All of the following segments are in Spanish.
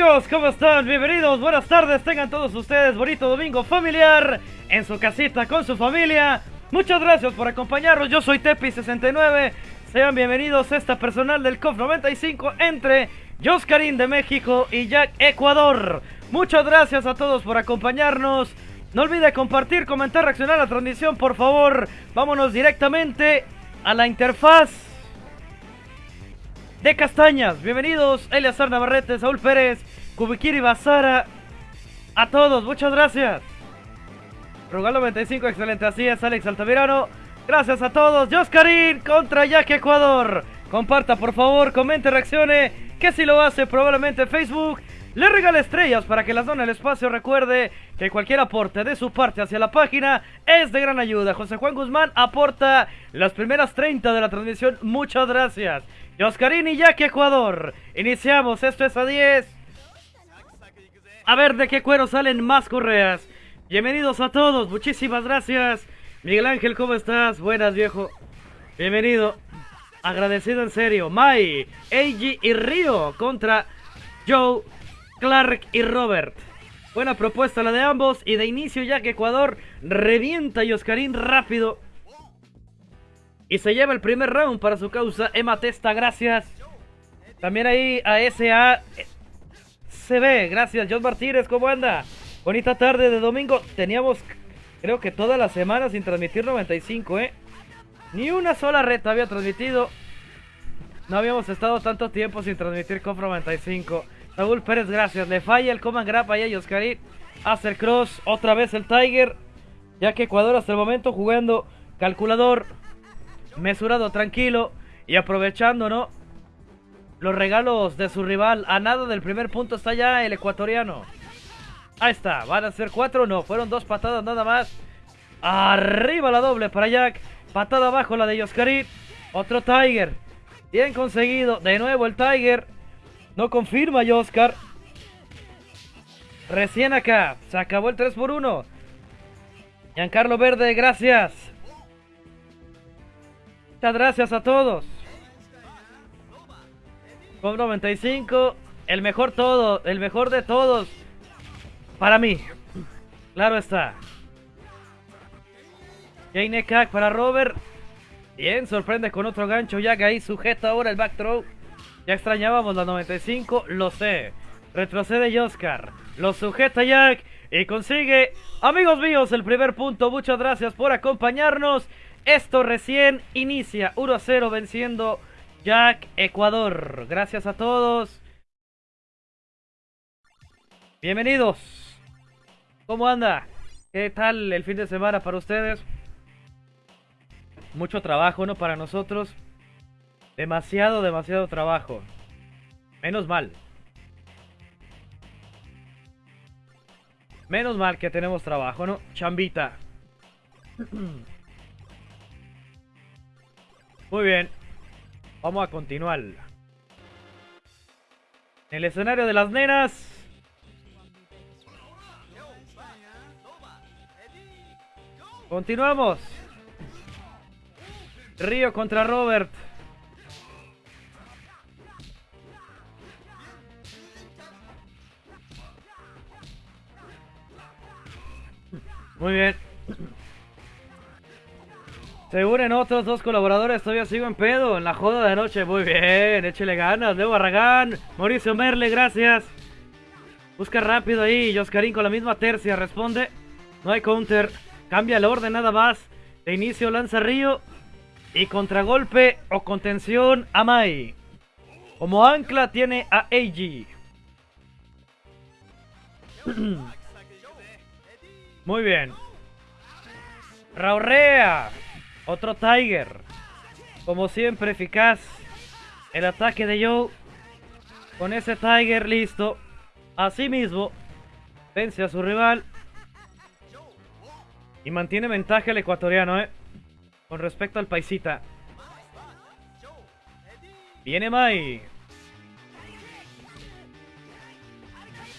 Amigos, ¿cómo están? Bienvenidos, buenas tardes, tengan todos ustedes bonito domingo familiar en su casita con su familia. Muchas gracias por acompañarnos, yo soy Tepi69. Sean bienvenidos a esta personal del COF 95 entre Joscarín de México y Jack Ecuador. Muchas gracias a todos por acompañarnos. No olvide compartir, comentar, reaccionar a la transmisión, por favor. Vámonos directamente a la interfaz de Castañas. Bienvenidos, Eliazar Navarrete, Saúl Pérez, Kubikiri Bazara. A todos, muchas gracias. Rugalo 95, excelente, así es, Alex Altamirano. Gracias a todos. Joscarín contra Jack Ecuador. Comparta, por favor, comente, reaccione. Que si lo hace, probablemente en Facebook le regala estrellas para que la zona del espacio recuerde que cualquier aporte de su parte hacia la página es de gran ayuda. José Juan Guzmán aporta las primeras 30 de la transmisión. Muchas gracias. Y Oscarín y Jack Ecuador. Iniciamos, esto es a 10. A ver de qué cuero salen más correas. Bienvenidos a todos, muchísimas gracias. Miguel Ángel, ¿cómo estás? Buenas, viejo. Bienvenido. Agradecido en serio. Mai, Eiji y Río contra Joe, Clark y Robert. Buena propuesta la de ambos. Y de inicio ya que Ecuador revienta y Oscarín rápido. Y se lleva el primer round para su causa. Emma Testa, gracias. También ahí a SA se ve. Gracias, John Martínez, ¿cómo anda? Bonita tarde de domingo. Teníamos, creo que toda la semana sin transmitir 95, ¿eh? Ni una sola reta había transmitido. No habíamos estado tanto tiempo sin transmitir COF 95. Saúl Pérez, gracias. Le falla el Coman Grab ahí a Oscarín. Hace cross. Otra vez el Tiger. Ya que Ecuador hasta el momento jugando calculador. Mesurado, tranquilo. Y aprovechando, ¿no? Los regalos de su rival. A nada del primer punto está ya el ecuatoriano. Ahí está. ¿Van a ser cuatro? No, fueron dos patadas nada más. Arriba la doble para Jack. Patada abajo la de Oscarín. Otro Tiger. Bien conseguido. De nuevo el Tiger. No confirma Oscar. Recién acá. Se acabó el 3 por 1. Giancarlo Verde, gracias. Muchas gracias a todos. Con 95. El mejor todo. El mejor de todos. Para mí. Claro está. Jane Kak para Robert. Bien, sorprende con otro gancho. Que ahí sujeta ahora el back throw. Ya extrañábamos la 95, lo sé. Retrocede Oscar. Lo sujeta Jack. Y consigue, amigos míos, el primer punto. Muchas gracias por acompañarnos. Esto recién inicia. 1 a 0 venciendo Jack Ecuador. Gracias a todos. Bienvenidos. ¿Cómo anda? ¿Qué tal el fin de semana para ustedes? Mucho trabajo, ¿no? Para nosotros. Demasiado, demasiado trabajo. Menos mal. Menos mal que tenemos trabajo, ¿no? Chambita. Muy bien. Vamos a continuar. En el escenario de las nenas. Continuamos. Río contra Robert. Muy bien. Se unen otros dos colaboradores. Todavía sigo en pedo. En la joda de noche. Muy bien. Échele ganas. Leo Barragán. Mauricio Merle. Gracias. Busca rápido ahí. Joscarín con la misma tercia. Responde. No hay counter. Cambia el orden nada más. De inicio lanza Río. Y contragolpe o contención a Mai. Como ancla tiene a AG. Muy bien. Raurrea. Otro Tiger. Como siempre, eficaz. El ataque de Joe. Con ese Tiger listo. Así mismo. Vence a su rival. Y mantiene ventaja el ecuatoriano, ¿eh? Con respecto al paisita. Viene Mai.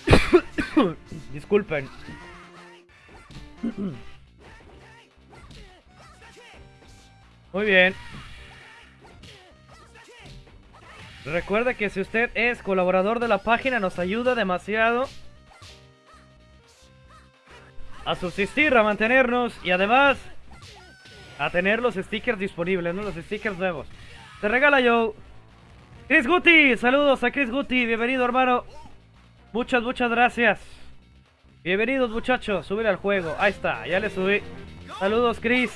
Disculpen. Muy bien. Recuerde que si usted es colaborador de la página nos ayuda demasiado a subsistir, a mantenernos y además a tener los stickers disponibles, ¿no? Los stickers nuevos. Te regala yo. Chris Guti, saludos a Chris Guti, bienvenido hermano. Muchas, muchas gracias. Bienvenidos muchachos, subir al juego. Ahí está, ya le subí. Saludos Chris.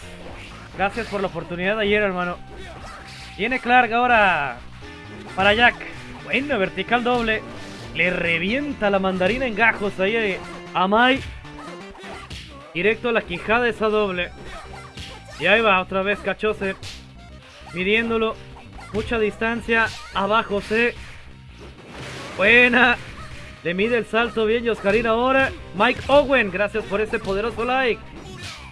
Gracias por la oportunidad ayer hermano. Viene Clark ahora para Jack. Bueno, vertical doble. Le revienta la mandarina en gajos ahí a Mai. Directo a la quijada esa doble. Y ahí va otra vez Cachose. Midiéndolo. Mucha distancia. Abajo C. Buena. Le mide el salto bien Yoscarín ahora. Mike Owen, gracias por ese poderoso like.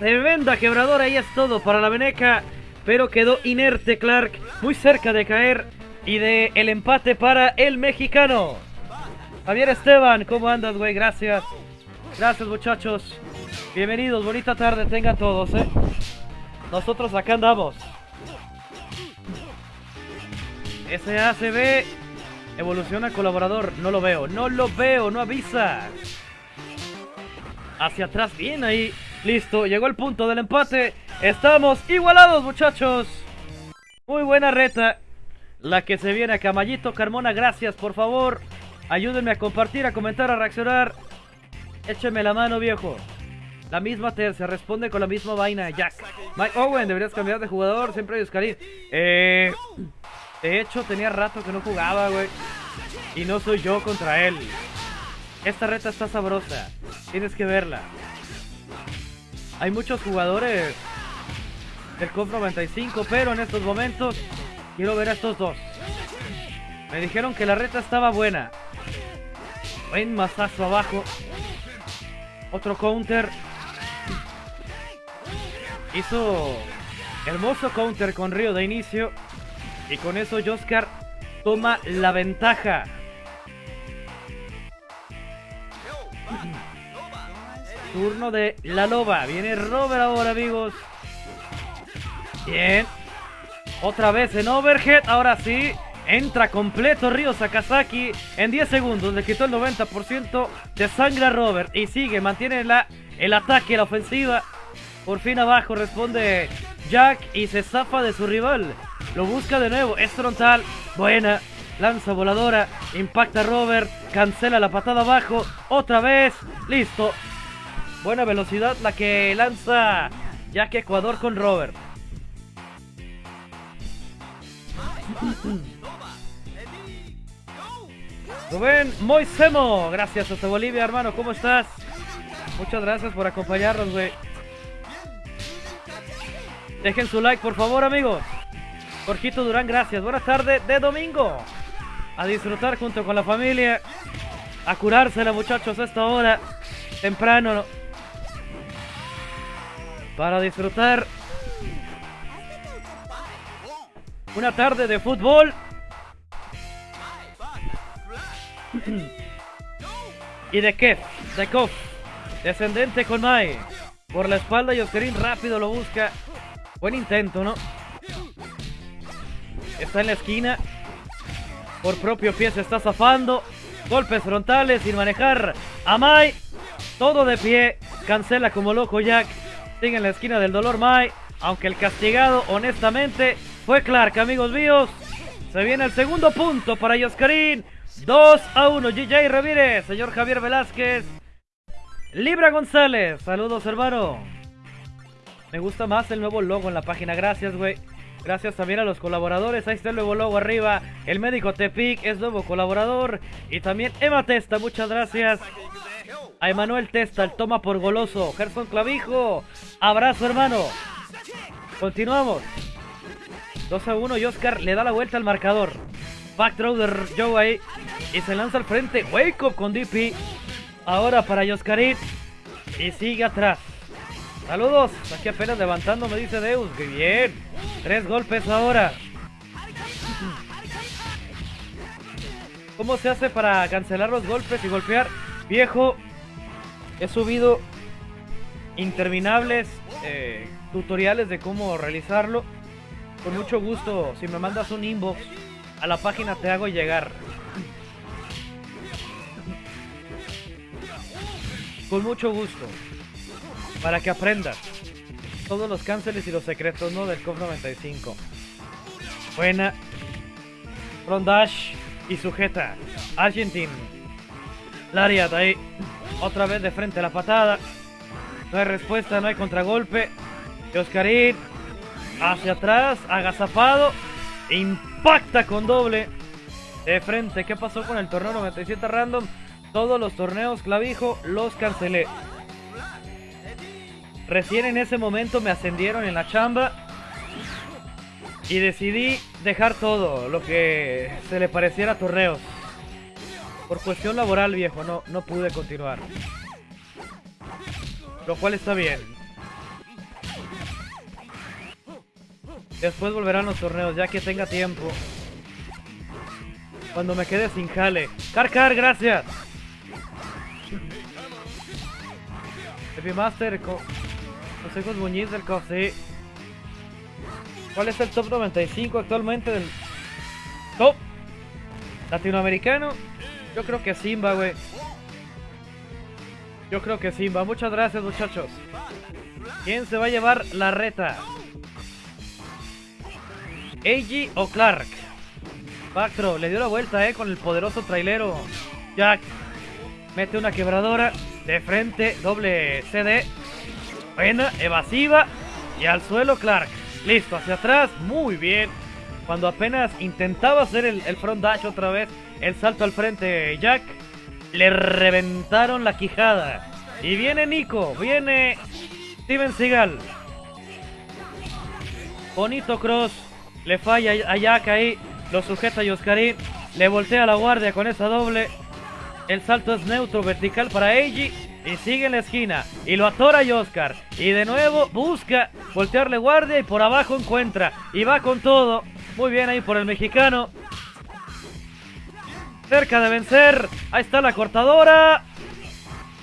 Tremenda quebradora, ahí es todo para la Veneca. Pero quedó inerte Clark, muy cerca de caer. Y de el empate para el mexicano. Javier Esteban, ¿cómo andas, güey? Gracias. Gracias, muchachos. Bienvenidos, bonita tarde tengan todos, ¿eh? Nosotros acá andamos. SACB evoluciona colaborador. No lo veo, no lo veo, no avisa. Hacia atrás, bien ahí. Listo, llegó el punto del empate. Estamos igualados, muchachos. Muy buena reta. La que se viene a Camallito Carmona, gracias, por favor. Ayúdenme a compartir, a comentar, a reaccionar. Écheme la mano, viejo. La misma tercia, responde con la misma vaina, Jack. Mike Owen, deberías cambiar de jugador, siempre hay Oscarín. Eh, de hecho, tenía rato que no jugaba, güey. Y no soy yo contra él. Esta reta está sabrosa. Tienes que verla. Hay muchos jugadores del COF 95, pero en estos momentos quiero ver a estos dos. Me dijeron que la reta estaba buena. Buen mazazo abajo. Otro counter. Hizo hermoso counter con Río de inicio. Y con eso Joscar toma la ventaja. Turno de la loba. Viene Robert ahora, amigos. Bien. Otra vez en overhead. Ahora sí. Entra completo Río Sakazaki. En 10 segundos le quitó el 90% de sangre a Robert. Y sigue, mantiene la, el ataque, la ofensiva. Por fin abajo responde Jack y se zafa de su rival. Lo busca de nuevo. Es frontal. Buena. Lanza voladora. Impacta Robert. Cancela la patada abajo. Otra vez. Listo. Buena velocidad la que lanza Jack Ecuador con Robert. Rubén Moisemo, gracias hasta Bolivia, hermano, ¿cómo estás? Muchas gracias por acompañarnos, güey. Dejen su like, por favor, amigos. Jorgito Durán, gracias. Buenas tardes de domingo. A disfrutar junto con la familia. A curársela, muchachos, a esta hora. Temprano. Para disfrutar. Una tarde de fútbol. y de qué? De Kof. Descendente con Mai. Por la espalda y Oscarín rápido lo busca. Buen intento, ¿no? Está en la esquina. Por propio pie se está zafando. Golpes frontales sin manejar. Amai. Todo de pie. Cancela como loco Jack. Sigue en la esquina del dolor Mai. Aunque el castigado, honestamente, fue Clark, amigos míos. Se viene el segundo punto para Yoscarín. 2 a 1. GJ Ramírez. Señor Javier Velázquez. Libra González. Saludos, hermano. Me gusta más el nuevo logo en la página. Gracias, güey. Gracias también a los colaboradores. Ahí está el nuevo logo arriba. El médico Tepic es nuevo colaborador. Y también Emma Testa. Muchas gracias. A Emanuel Testa, el toma por goloso. Gerson Clavijo. Abrazo, hermano. Continuamos. 2 a 1 y Oscar le da la vuelta al marcador. Backthrow de Joe ahí. Y se lanza al frente. Wake up con DP. Ahora para Yoscarit. Y sigue atrás. Saludos. Aquí apenas levantando me dice Deus. Que bien. Tres golpes ahora. ¿Cómo se hace para cancelar los golpes y golpear? Viejo, he subido interminables eh, tutoriales de cómo realizarlo. Con mucho gusto, si me mandas un inbox a la página te hago llegar. Con mucho gusto. Para que aprendas todos los cánceres y los secretos, ¿no? Del COP 95. Buena. Rondash y sujeta. Argentine. Lariat ahí. Otra vez de frente a la patada. No hay respuesta, no hay contragolpe. Y Oscarín hacia atrás, agazapado. Impacta con doble. De frente, ¿qué pasó con el torneo 97 random? Todos los torneos clavijo los cancelé. Recién en ese momento me ascendieron en la chamba. Y decidí dejar todo lo que se le pareciera a torneos. Por cuestión laboral, viejo, no, no pude continuar. Lo cual está bien. Después volverán los torneos, ya que tenga tiempo. Cuando me quede sin jale. Carcar, gracias. Epimaster, con Consejos Muñiz del COSI. ¿Cuál es el top 95 actualmente del top latinoamericano? Yo creo que Simba, güey. Yo creo que Simba. Muchas gracias, muchachos. ¿Quién se va a llevar la reta? Eiji o Clark. Bactro le dio la vuelta, eh, con el poderoso trailero. Jack mete una quebradora de frente, doble CD. Buena, evasiva y al suelo Clark. Listo, hacia atrás, muy bien. Cuando apenas intentaba hacer el, el front dash otra vez, el salto al frente Jack, le reventaron la quijada. Y viene Nico, viene Steven Seagal. Bonito cross le falla a Jack ahí. Lo sujeta Yoskarin. Le voltea la guardia con esa doble. El salto es neutro, vertical para Eiji. Y sigue en la esquina. Y lo atora Oscar. Y de nuevo busca voltearle guardia. Y por abajo encuentra. Y va con todo. Muy bien ahí por el mexicano. Cerca de vencer. Ahí está la cortadora.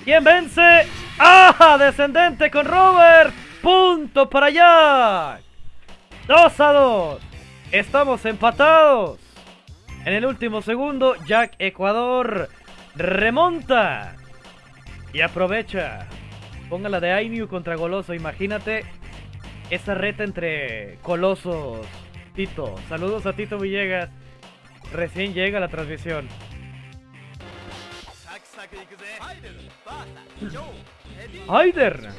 ¿Quién vence? ¡Ah! Descendente con Robert. Punto para allá. 2 a 2. Estamos empatados. En el último segundo, Jack Ecuador remonta. Y aprovecha. Póngala de Ainu contra Goloso. Imagínate esa reta entre Colosos. Tito. Saludos a Tito Villegas. Recién llega la transmisión. Heider.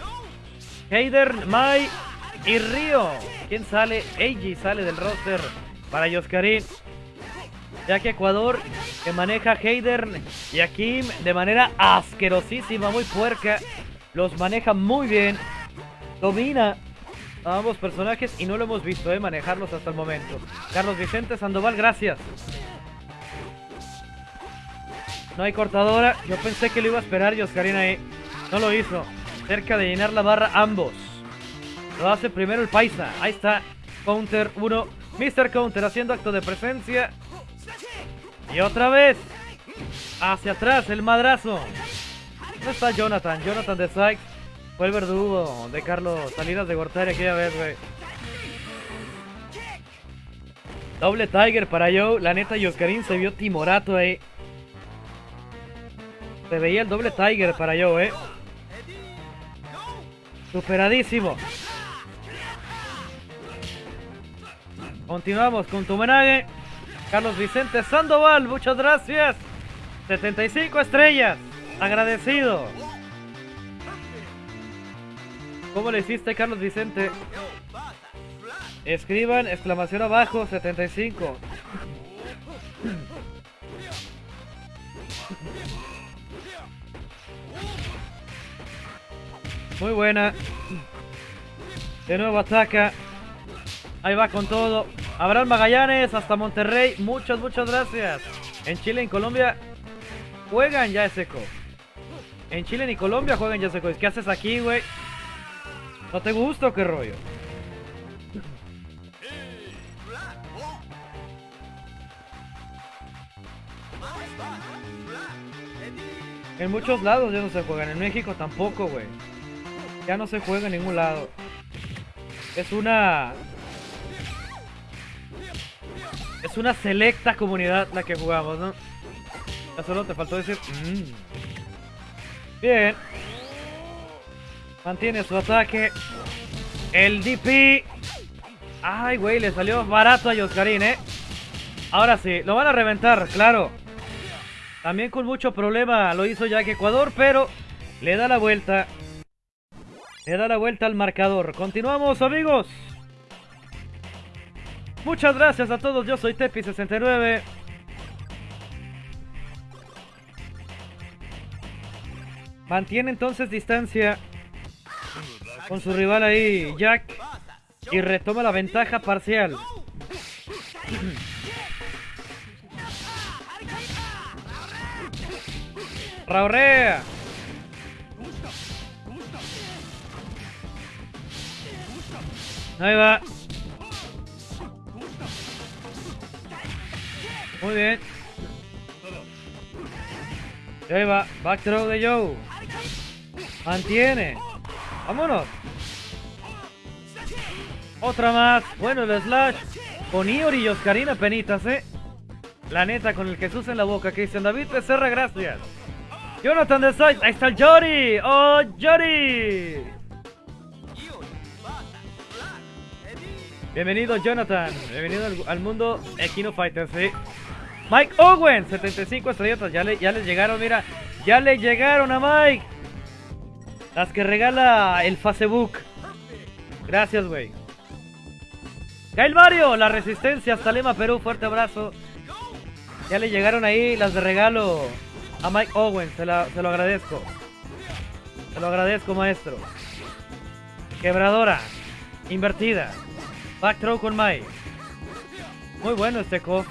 Heider, Mai y Río. ¿Quién sale? Eiji sale del roster para Yoskarin. Ya que Ecuador, que maneja Heider y Akim de manera asquerosísima, muy puerca, los maneja muy bien. Domina a ambos personajes y no lo hemos visto, eh, manejarlos hasta el momento. Carlos Vicente Sandoval, gracias. No hay cortadora. Yo pensé que lo iba a esperar Yoskarin ahí. No lo hizo. Cerca de llenar la barra ambos. Lo hace primero el Paisa. Ahí está. Counter 1. Mr. Counter haciendo acto de presencia. Y otra vez. Hacia atrás el madrazo. ¿Dónde está Jonathan? Jonathan de Sykes. Fue el verdugo de Carlos Salinas de Gortari aquella vez, güey. Doble Tiger para Joe. La neta, Yoscarín se vio timorato ahí. Se veía el doble Tiger para Joe, eh. Superadísimo. Continuamos con tu homenaje. Carlos Vicente Sandoval, muchas gracias. 75 estrellas. Agradecido. ¿Cómo le hiciste, Carlos Vicente? Escriban exclamación abajo 75. Muy buena. De nuevo ataca. Ahí va con todo. Abraham Magallanes hasta Monterrey. Muchas, muchas gracias. En Chile y Colombia juegan ya seco. En Chile y Colombia juegan ya seco. ¿Qué haces aquí, güey? ¿No te gusta o qué rollo? En muchos lados ya no se juegan. En México tampoco, güey. Ya no se juega en ningún lado. Es una... Es una selecta comunidad la que jugamos, ¿no? Ya solo te faltó decir... "Mm". Bien. Mantiene su ataque. El DP. Ay, güey, le salió barato a Yoscarín, ¿eh? Ahora sí, lo van a reventar, claro. También con mucho problema lo hizo Jack Ecuador, pero le da la vuelta. Le da la vuelta al marcador. Continuamos, amigos. Muchas gracias a todos. Yo soy Tepi69. Mantiene entonces distancia con su rival ahí, Jack. Y retoma la ventaja parcial. Raurrea. Ahí va. Muy bien. Ahí va. Back throw de Joe. Mantiene. Vámonos. Otra más. Bueno, el slash. Con Iori y Oscarina penitas, eh. La neta, con el Jesús en la boca. Cristian David Becerra, gracias. Jonathan de Side. Ahí está el Jory. ¡Oh, Jory! Bienvenido, Jonathan. Bienvenido al, mundo Equino Fighter, sí. Mike Owen, 75 estrellitas. Ya le, ya les llegaron, mira. Ya le llegaron a Mike. Las que regala el Facebook. Gracias, güey. Gail Mario, la resistencia hasta Lima, Perú. Fuerte abrazo. Ya le llegaron ahí las de regalo a Mike Owen. Se, la- se lo agradezco. Se lo agradezco, maestro. Quebradora. Invertida. Back throw con Mike. Muy bueno este co.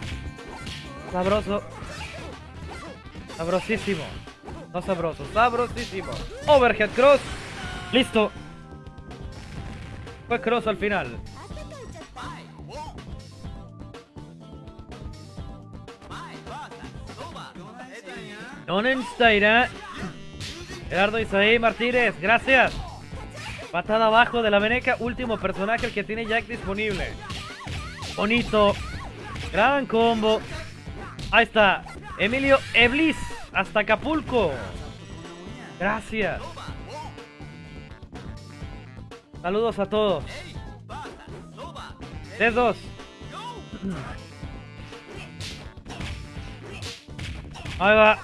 Sabroso. Sabrosísimo. No sabroso, sabrosísimo. Overhead cross. Listo. Fue cross al final. Nonensteira. Gerardo Isaí Martínez, gracias. Patada abajo de la veneca, último personaje el que tiene Jack disponible. Bonito. Gran combo. Ahí está. Emilio Eblis. Hasta Acapulco. Gracias. Saludos a todos. Dedos. Ahí va.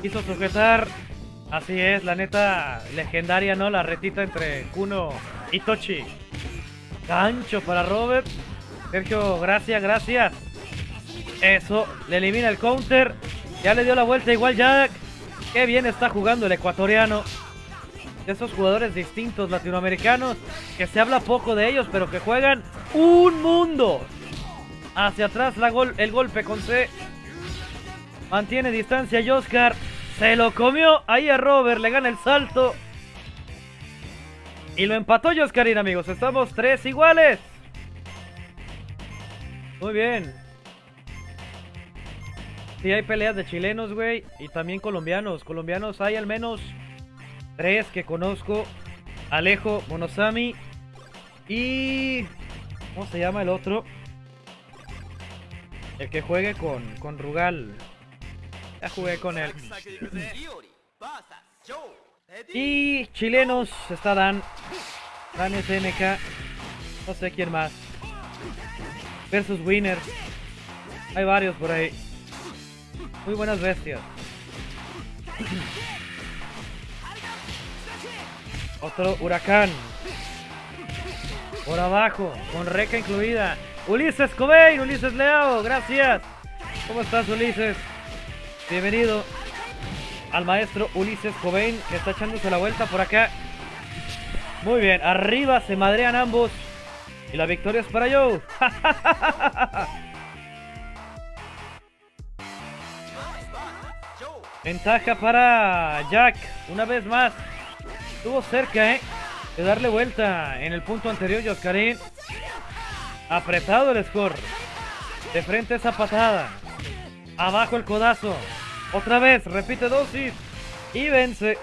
Quiso sujetar. Así es, la neta legendaria, ¿no? La retita entre Kuno y Tochi. Gancho para Robert. Sergio, gracias, gracias. Eso, le elimina el counter. Ya le dio la vuelta igual Jack. Qué bien está jugando el ecuatoriano. Esos jugadores distintos latinoamericanos que se habla poco de ellos, pero que juegan un mundo. Hacia atrás la gol, el golpe con C. Mantiene distancia Oscar. Se lo comió ahí a Robert. Le gana el salto. Y lo empató Oscarín, amigos. Estamos tres iguales. Muy bien. Sí, hay peleas de chilenos, güey. Y también colombianos. Colombianos hay al menos tres que conozco. Alejo, Monosami. Y... ¿Cómo se llama el otro? El que juegue con, con Rugal. Ya jugué con él. Y chilenos está Dan. Dan SNK. No sé quién más. Versus Winner. Hay varios por ahí. Muy buenas bestias. Otro huracán. Por abajo, con reca incluida. Ulises Cobain, Ulises Leao, gracias. ¿Cómo estás, Ulises? Bienvenido al maestro Ulises Cobain, que está echándose la vuelta por acá. Muy bien, arriba se madrean ambos. Y la victoria es para Joe. Ventaja para Jack, una vez más. Estuvo cerca, ¿eh? De darle vuelta en el punto anterior, Yoscarín. Apretado el score. De frente esa patada. Abajo el codazo. Otra vez, repite dosis. Y vence.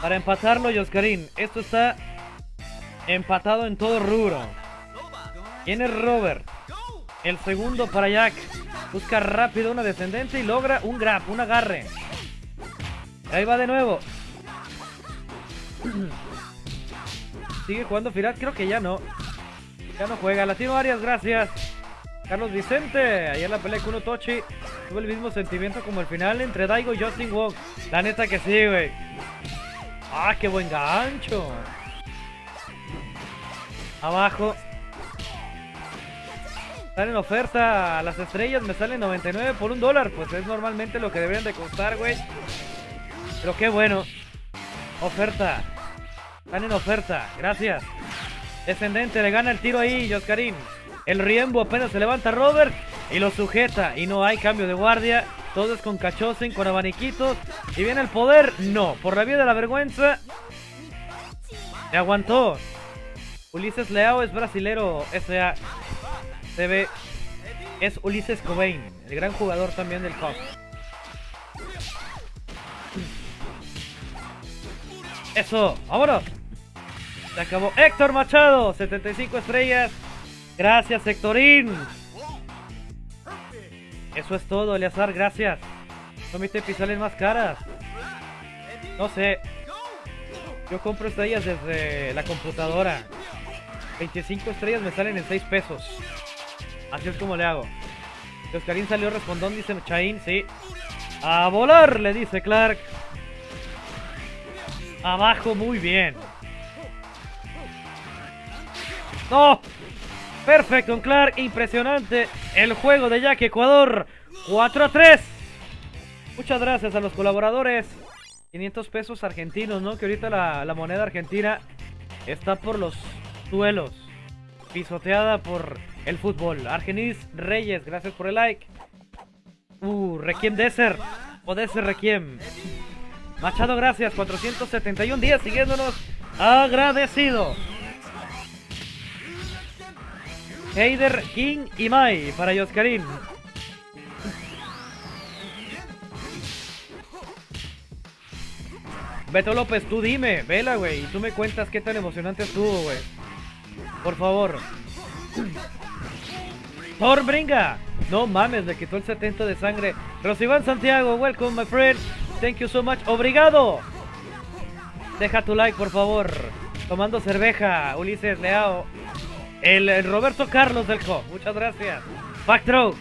Para empatarlo, Yoscarín. Esto está empatado en todo rubro. ¿Quién es Robert? El segundo para Jack. Busca rápido una descendente y logra un grab, un agarre. Ahí va de nuevo. Sigue jugando Firat, creo que ya no. Ya no juega. Latino Arias, gracias. Carlos Vicente, ayer la pelea con Tochi. Tuve el mismo sentimiento como el final entre Daigo y Justin Wong. La neta que sí, güey. Ah, qué buen gancho. Abajo. Salen oferta las estrellas, me salen 99 por un dólar. Pues es normalmente lo que deberían de costar, güey. Pero qué bueno. Oferta. Están en oferta. Gracias. Descendente, le gana el tiro ahí, Joscarín. El Riembo apenas se levanta Robert y lo sujeta. Y no hay cambio de guardia. Todo es con Cachosen, con abaniquitos. Y viene el poder. No, por la vía de la vergüenza. Le aguantó. Ulises Leao es brasilero S.A. Es Ulises Cobain, el gran jugador también del COP. Eso, vámonos. Se acabó. Héctor Machado, 75 estrellas. Gracias, Héctorín. Eso es todo, Eleazar, gracias. Mis pisales más caras. No sé. Yo compro estrellas desde la computadora. 25 estrellas me salen en 6 pesos. Así es como le hago. Oscarín salió respondón, dice Chain, sí. A volar, le dice Clark. Abajo, muy bien. ¡No! Perfecto, Clark, impresionante. El juego de Jack Ecuador. 4 a 3. Muchas gracias a los colaboradores. 500 pesos argentinos, ¿no? Que ahorita la, la moneda argentina está por los suelos. Pisoteada por el fútbol. Argenis Reyes, gracias por el like. Uh, Requiem Desert. O Desert Requiem. Machado, gracias. 471 días siguiéndonos. Agradecido. Heider, King y Mai para Yoscarín. Beto López, tú dime, vela, güey. Y tú me cuentas qué tan emocionante estuvo, güey. Por favor. Thor Bringa. No mames, le quitó el 70 de sangre. Rosiván Santiago, welcome, my friend. Thank you so much. Obrigado. Deja tu like, por favor. Tomando cerveja, Ulises Leao. El, Roberto Carlos del Co. Muchas gracias. Backthrow.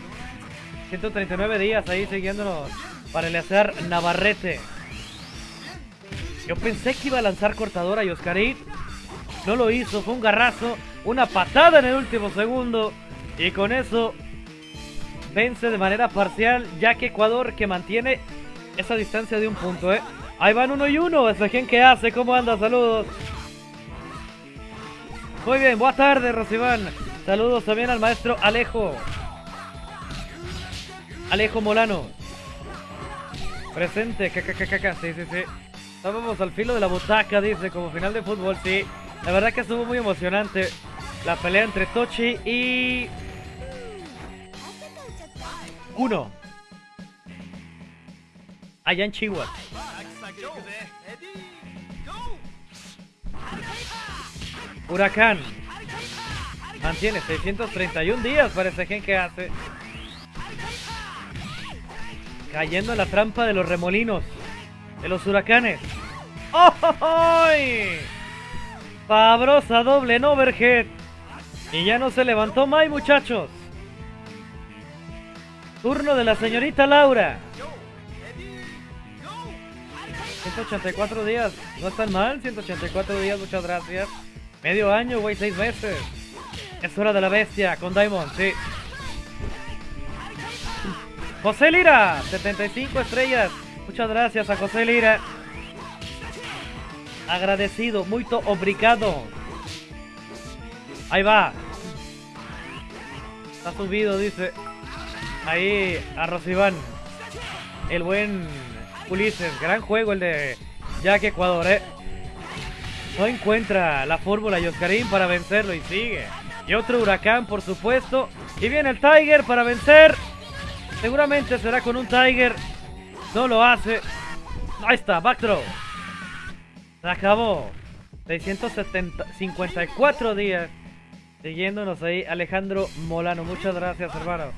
139 días ahí siguiéndonos para el hacer Navarrete. Yo pensé que iba a lanzar cortadora y Oscarín. No lo hizo, fue un garrazo. Una patada en el último segundo. Y con eso vence de manera parcial, ya que Ecuador que mantiene esa distancia de un punto, ¿eh? Ahí van uno y uno. Ese gen que hace, ¿cómo anda? Saludos. Muy bien, buenas tardes, Rosiván. Saludos también al maestro Alejo. Alejo Molano. Presente, caca, sí, sí, sí. Estábamos al filo de la butaca, dice, como final de fútbol, sí. La verdad que estuvo muy emocionante la pelea entre Tochi y... Uno. Allá en Chihuahua. Huracán. Mantiene 631 días para ese gen que hace. Cayendo en la trampa de los remolinos. De los huracanes. ¡Oh! Fabrosa doble en overhead. Y ya no se levantó más, muchachos. Turno de la señorita Laura. 184 días. No están mal, 184 días, muchas gracias. Medio año, güey, seis meses. Es hora de la bestia con Diamond, sí. José Lira, 75 estrellas. Muchas gracias a José Lira. Agradecido, muy obrigado. Ahí va. Está subido, dice. Ahí a Rosiván. El buen Ulises. Gran juego el de Jack Ecuador, eh. No encuentra la fórmula Oscarín para vencerlo y sigue. Y otro huracán, por supuesto. Y viene el Tiger para vencer. Seguramente será con un Tiger. No lo hace. Ahí está, backthrow. Se acabó. 654 días. Siguiéndonos ahí, Alejandro Molano. Muchas gracias, hermano.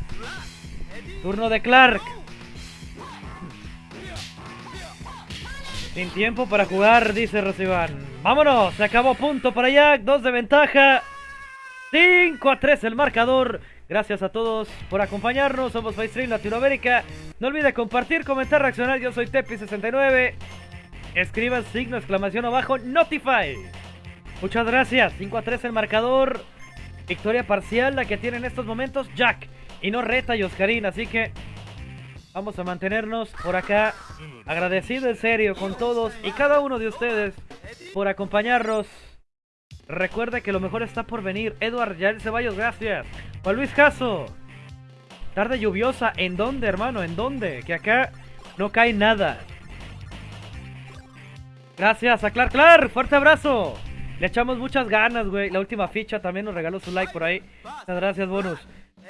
Turno de Clark. Sin tiempo para jugar, dice Rosiván. Vámonos, se acabó punto para Jack. Dos de ventaja. 5 a 3 el marcador. Gracias a todos por acompañarnos. Somos FaceStream Latinoamérica. No olvide compartir, comentar, reaccionar. Yo soy Tepi69. Escriban signo exclamación abajo. Notify. Muchas gracias. 5 a 3 el marcador. Victoria parcial la que tiene en estos momentos Jack. Y no Reta y Oscarín. Así que vamos a mantenernos por acá. Agradecido en serio con todos y cada uno de ustedes por acompañarnos. Recuerde que lo mejor está por venir. Eduard Yael Ceballos, gracias. Juan Luis Caso. Tarde lluviosa. ¿En dónde, hermano? ¿En dónde? Que acá no cae nada. Gracias a Clark Clark. Fuerte abrazo. Le echamos muchas ganas, güey. La última ficha también nos regaló su like por ahí. Muchas gracias, bonus.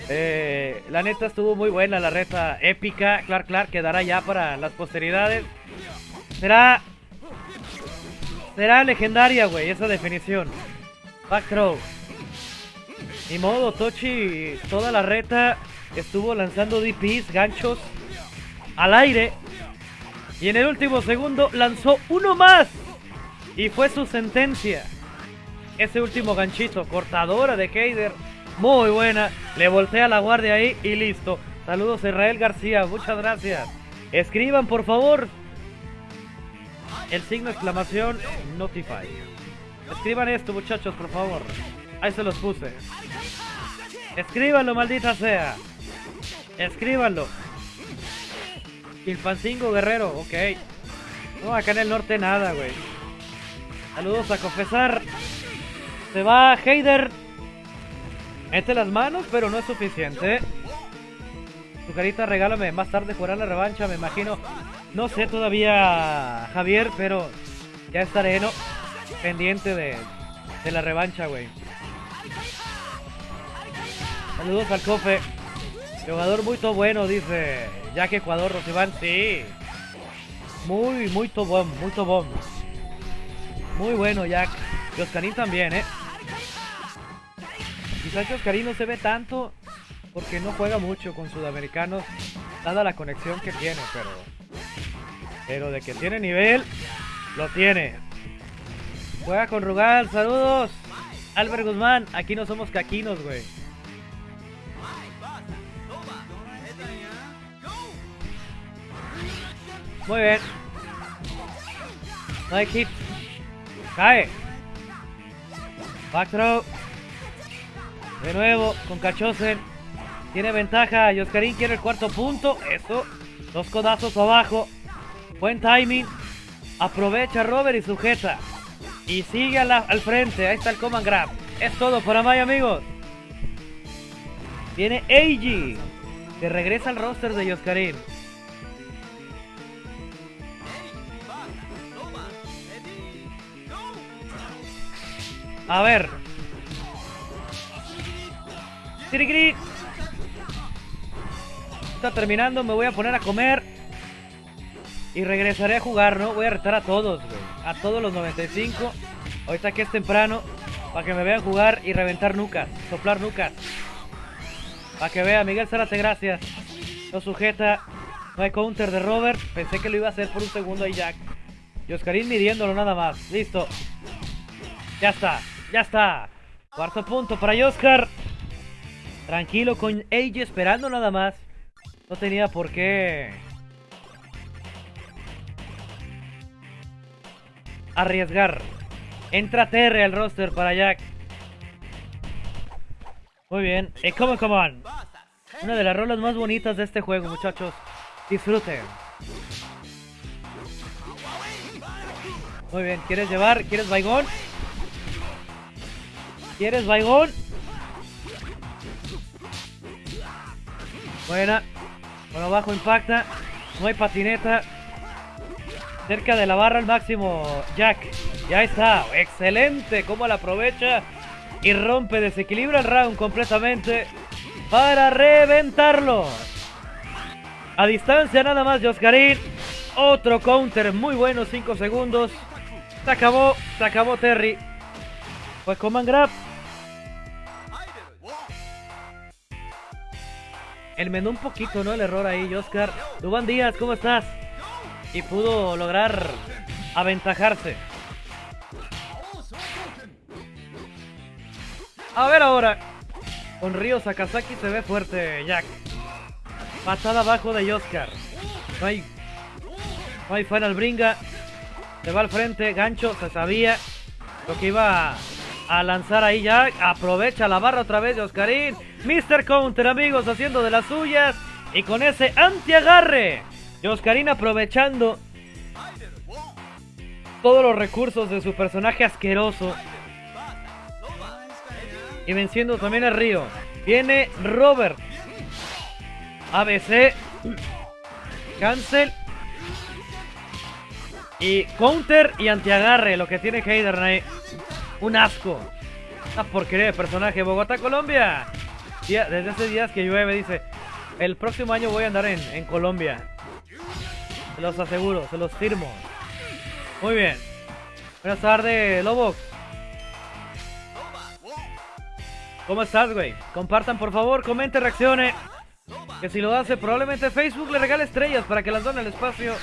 Eh, la neta estuvo muy buena la reta épica. Clark Clark quedará ya para las posteridades. Será. Será legendaria, güey, esa definición. Back throw. Ni modo, Tochi. Toda la reta estuvo lanzando DPs, ganchos al aire. Y en el último segundo lanzó uno más. Y fue su sentencia ese último ganchito. Cortadora de Heider. Muy buena. Le voltea la guardia ahí y listo. Saludos Israel García. Muchas gracias. Escriban por favor. El signo de exclamación Notify. Escriban esto muchachos por favor. Ahí se los puse. Escríbanlo maldita sea. Escríbanlo. Ilfancingo Guerrero. Ok. No, acá en el norte nada, güey. Saludos a confesar. Se va Heider. Mete las manos, pero no es suficiente. Tu carita, regálame. Más tarde jugará la revancha, me imagino. No sé todavía, Javier, pero ya estaré ¿no? pendiente de, de la revancha, güey. Saludos al cofe. Jugador muy to bueno, dice Jack Ecuador, Rosiván. Sí. Muy, muy tobón, muy tobón. Muy bueno, Jack. Y Oscarín también, ¿eh? Quizás Oscarín no se ve tanto porque no juega mucho con sudamericanos, dada la conexión que tiene, pero... Pero de que tiene nivel, lo tiene. Juega con Rugal, saludos. Albert Guzmán, aquí no somos caquinos, güey. Muy bien. No hay hit. Cae. Back throw. De nuevo con Cachosen. Tiene ventaja. Y quiere el cuarto punto. Eso. Dos codazos abajo. Buen timing. Aprovecha Robert y sujeta. Y sigue al frente. Ahí está el command grab. Es todo para Maya, amigos. Viene Eiji. Que regresa al roster de Yoscarín. A ver. Está terminando, me voy a poner a comer. Y regresaré a jugar, ¿no? Voy a retar a todos, güey. A todos los 95. Ahorita que es temprano. Para que me vean jugar y reventar nucas. Soplar nucas. Para que vea, Miguel Zárate, gracias. No sujeta. No hay counter de Robert. Pensé que lo iba a hacer por un segundo ahí Jack. Y Oscarín midiéndolo nada más. Listo. Ya está. Ya está. Cuarto punto para Oscar. Tranquilo con Age esperando nada más. No tenía por qué arriesgar. Entra Terry al roster para Jack. Muy bien. Y come, come on. Una de las rolas más bonitas de este juego, muchachos. Disfruten. Muy bien. ¿Quieres llevar? ¿Quieres baigón? ¿Quieres baigón? Buena. Bueno, abajo impacta. No hay patineta. Cerca de la barra al máximo. Jack. Ya está. Excelente. Cómo la aprovecha. Y rompe. Desequilibra el round completamente. Para reventarlo. A distancia nada más de. Otro counter muy bueno. 5 segundos. Se acabó. Se acabó Terry. Pues command grab. Enmendó un poquito, ¿no? El error ahí, Oscar. Dubán Díaz, ¿cómo estás? Y pudo lograr aventajarse. A ver ahora. Con Río Sakazaki se ve fuerte, Jack. Patada abajo de Oscar. No hay, hay final bringa. Se va al frente, gancho, se sabía lo que iba a lanzar ahí Jack. Aprovecha la barra otra vez de Oscarín. Mr. Counter, amigos, haciendo de las suyas. Y con ese antiagarre de Oscarín aprovechando todos los recursos de su personaje asqueroso. Y venciendo también a Río. Viene Robert. ABC. Cancel. Y counter y antiagarre. Lo que tiene Heider ahí. Un asco. Una porquería personaje. Bogotá, Colombia. Desde hace días que llueve, dice. El próximo año voy a andar en, en Colombia. Se los aseguro, se los firmo. Muy bien. Buenas tardes, Lobo. ¿Cómo estás, güey? Compartan, por favor, comente, reaccione. Que si lo hace, probablemente Facebook le regale estrellas para que las done el espacio.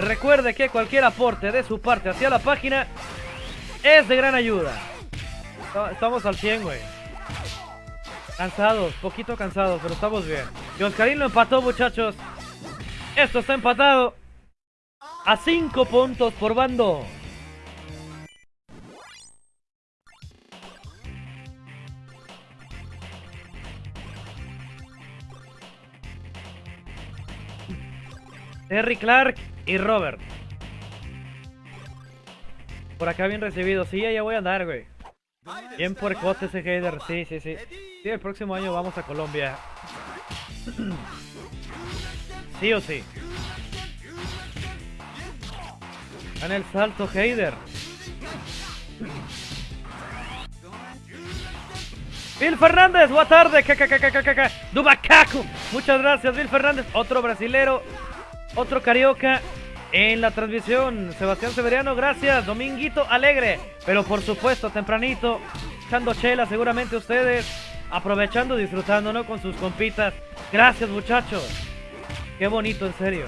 Recuerde que cualquier aporte de su parte hacia la página es de gran ayuda. Estamos al 100, güey. Cansados, poquito cansados, pero estamos bien. Y Oscarín lo empató, muchachos. Esto está empatado. A 5 puntos por bando. Terry Clark y Robert. Por acá bien recibido. Sí, ya voy a andar, güey. Bien puercote ese header. Sí, sí, sí. Sí, el próximo año vamos a Colombia. Sí o sí. En el salto Heider. Bill Fernández, buena tarde. Dubacaco. Muchas gracias, Bill Fernández. Otro brasilero. Otro carioca en la transmisión. Sebastián Severiano, gracias. Dominguito Alegre. Pero por supuesto, tempranito. Echando chela, seguramente ustedes. Aprovechando, disfrutando, ¿no? Con sus compitas. Gracias, muchachos. Qué bonito, en serio.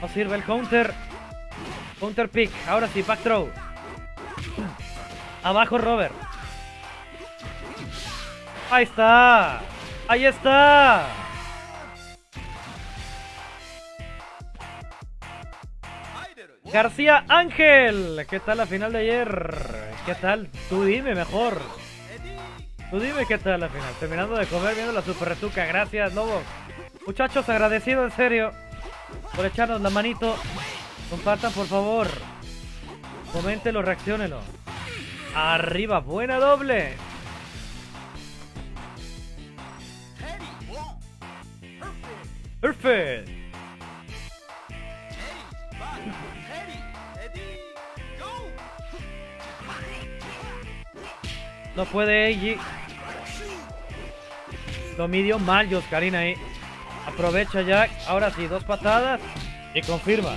No sirve el counter. Counter pick. Ahora sí, back throw. Abajo Robert. Ahí está. Ahí está. García Ángel. ¿Qué tal la final de ayer? ¿Qué tal? Tú dime mejor. Tú dime qué tal la final. Terminando de comer viendo la super retuca. Gracias, Lobo. Muchachos, agradecido en serio por echarnos la manito. Compartan, por favor. Coméntenlo, reaccionenlo. Arriba, buena doble. Perfect. No puede Eiji. Lo midió mal Yoscarín ahí. Aprovecha Jack. Ahora sí, dos patadas. Y confirma.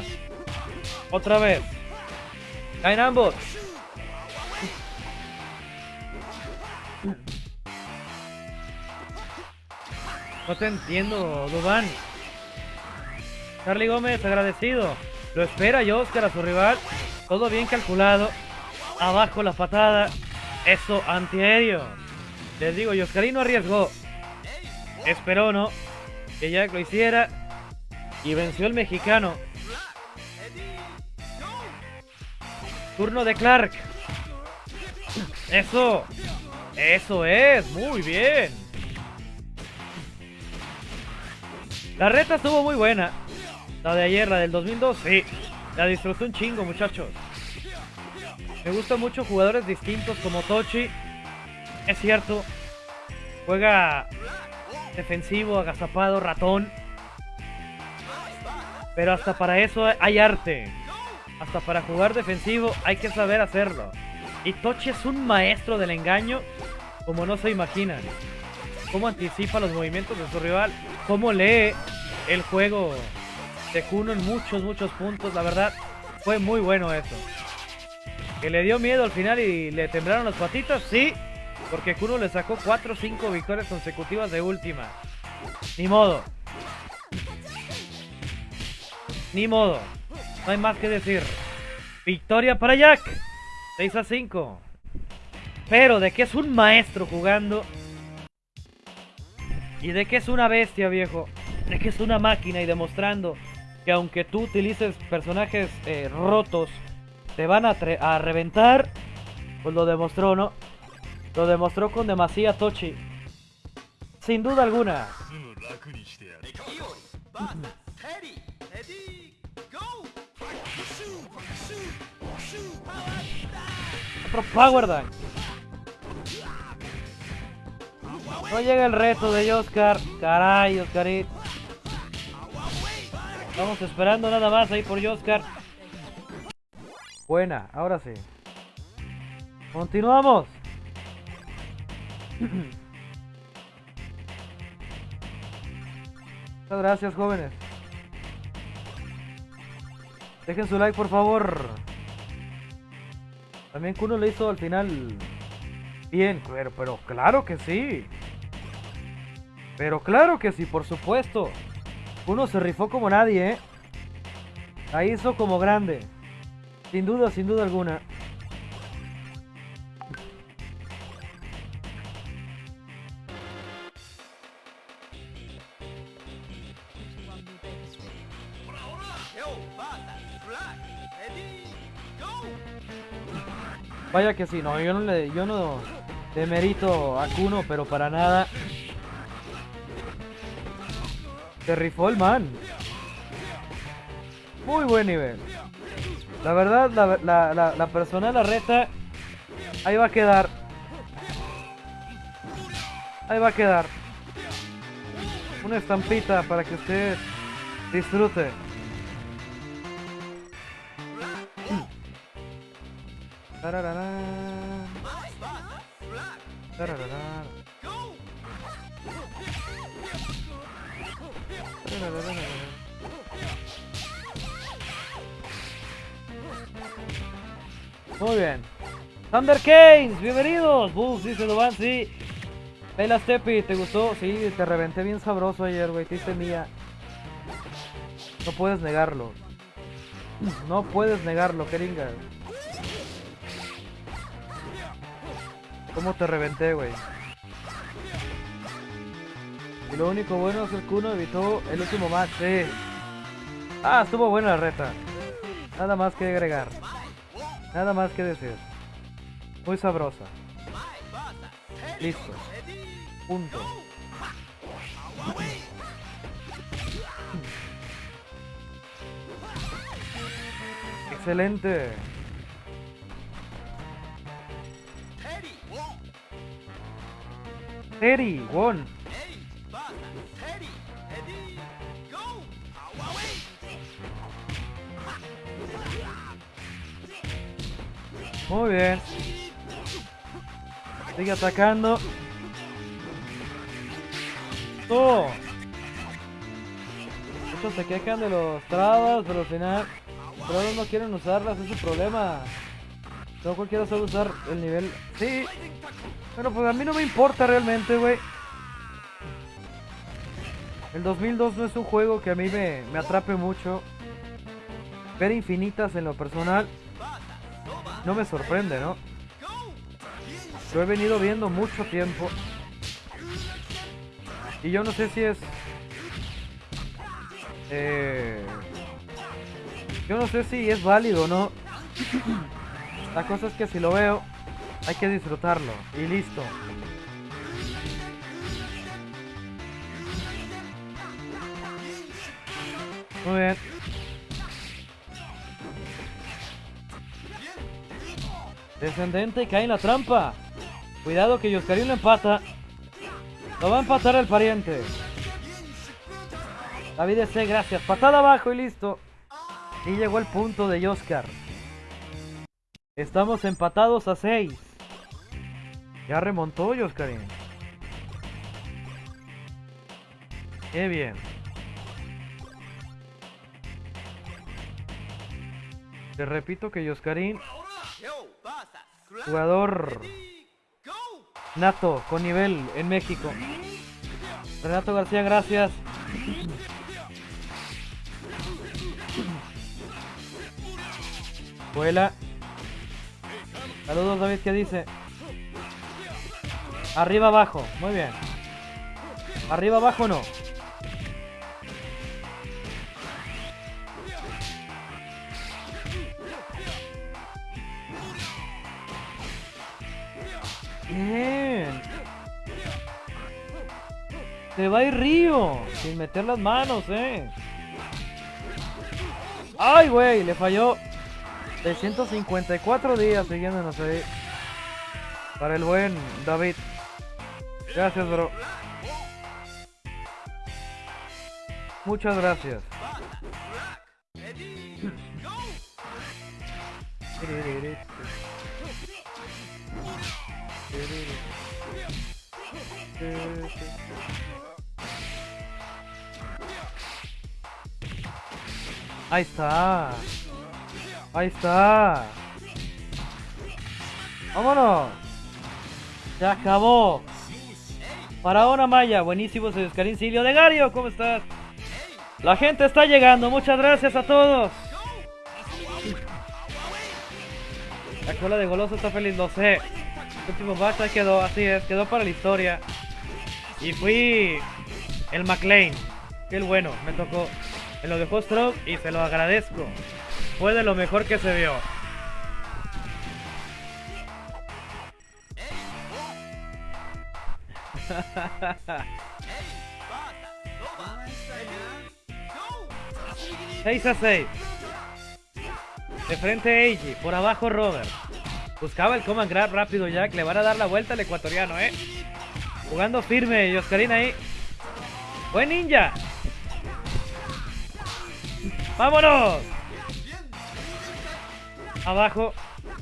Otra vez. Caen ambos. No te entiendo, Dubán. Charlie Gómez, agradecido. Lo espera Oscar a su rival. Todo bien calculado. Abajo la patada. Eso, antiaéreo. Les digo, Oscarino arriesgó. Esperó, ¿no? Que Jack lo hiciera. Y venció el mexicano. Turno de Clark. Eso. Eso es. Muy bien. La reta estuvo muy buena. La de ayer, la del 2002. Sí. La disfruté un chingo, muchachos. Me gustan mucho jugadores distintos como Tochi. Es cierto. Juega defensivo, agazapado, ratón. Pero hasta para eso hay arte. Hasta para jugar defensivo hay que saber hacerlo. Y Tochi es un maestro del engaño como no se imaginan. Cómo anticipa los movimientos de su rival. Cómo lee el juego de Kuno en muchos, muchos puntos. La verdad, fue muy bueno eso. Que le dio miedo al final y le temblaron las patitas, sí. Porque Kuno le sacó 4 o 5 victorias consecutivas de última. Ni modo. Ni modo. No hay más que decir. Victoria para Jack. 6 a 5. Pero de que es un maestro jugando. Y de que es una bestia, viejo. De que es una máquina y demostrando que aunque tú utilices personajes eh, rotos, te van a, reventar. Pues lo demostró, ¿no? Lo demostró con demasiada Tochi. Sin duda alguna. Otro Power Dunk. No llega el reto de Oscar. Caray, Oscarit. Estamos esperando nada más ahí por Oscar. Buena, ahora sí. Continuamos. Muchas gracias, jóvenes. Dejen su like, por favor. También Kuno le hizo al final bien, pero, pero claro que sí. Pero claro que sí, por supuesto. Kuno se rifó como nadie, ¿eh? La hizo como grande. Sin duda, sin duda alguna. Vaya que sí, no, yo no le, yo no demerito a Kuno, pero para nada. Se rifó el man. Muy buen nivel. La verdad, la, la, la, la persona la reta, ahí va a quedar. Ahí va a quedar. Una estampita para que usted disfrute. Muy bien. Thunder Keynes, bienvenidos. Bulls, dice Duban, sí. Bella Stepi, ¿te gustó? Sí, te reventé bien sabroso ayer, güey. Te hice mía. No puedes negarlo. No puedes negarlo, Keringa. ¿Cómo te reventé, güey? Y lo único bueno es que el Kuno evitó el último match, sí. Ah, estuvo buena la reta. Nada más que agregar. Nada más que decir. Muy sabrosa. Listo. Punto. Excelente. Terry, won. Muy bien. Sigue atacando. ¡Oh! Estos se quejan de los trabas, pero al final trabas no quieren usarlas, es su problema. No cualquiera sabe usar el nivel. Sí, pero pues a mí no me importa realmente, güey. El 2002 no es un juego que a mí me, me atrape mucho. Ver infinitas en lo personal no me sorprende, ¿no? Lo he venido viendo mucho tiempo. Y yo no sé si es... Eh, yo no sé si es válido o no. La cosa es que si lo veo, hay que disfrutarlo. Y listo. Muy bien. Descendente cae en la trampa. Cuidado que Yoscarín lo empata. Lo va a empatar el pariente. David C, gracias. Patada abajo y listo. Y llegó el punto de Oscar. Estamos empatados a 6. Ya remontó Yoscarín. Qué bien. Te repito que Yoscarín Jugador nato con nivel en México. Renato García, gracias. Vuela. Saludos David, ¿qué dice? Arriba, abajo. Muy bien. Arriba, abajo, no. Bien. Se va a ir Río. Sin meter las manos, eh. Ay, güey, le falló. 654 días siguiéndonos ahí. Para el buen David. Gracias, bro. Muchas gracias. Ahí está. Ahí está. Vámonos. Se acabó. Faraona Maya, buenísimo, soy Oscarín Silvio de Gario, ¿cómo estás? La gente está llegando, muchas gracias a todos. La cola de goloso está feliz, lo sé. El último basta quedó, así es, quedó para la historia. Y fui el McLean. Qué bueno, me tocó. Me lo dejó Stroke y se lo agradezco. Fue de lo mejor que se vio. ¡6 a 6! De frente Eiji, por abajo Robert. Buscaba el command grab rápido Jack. Le van a dar la vuelta al ecuatoriano, ¿eh? Jugando firme y Oscarina ahí. ¡Buen ninja! ¡Vámonos! Abajo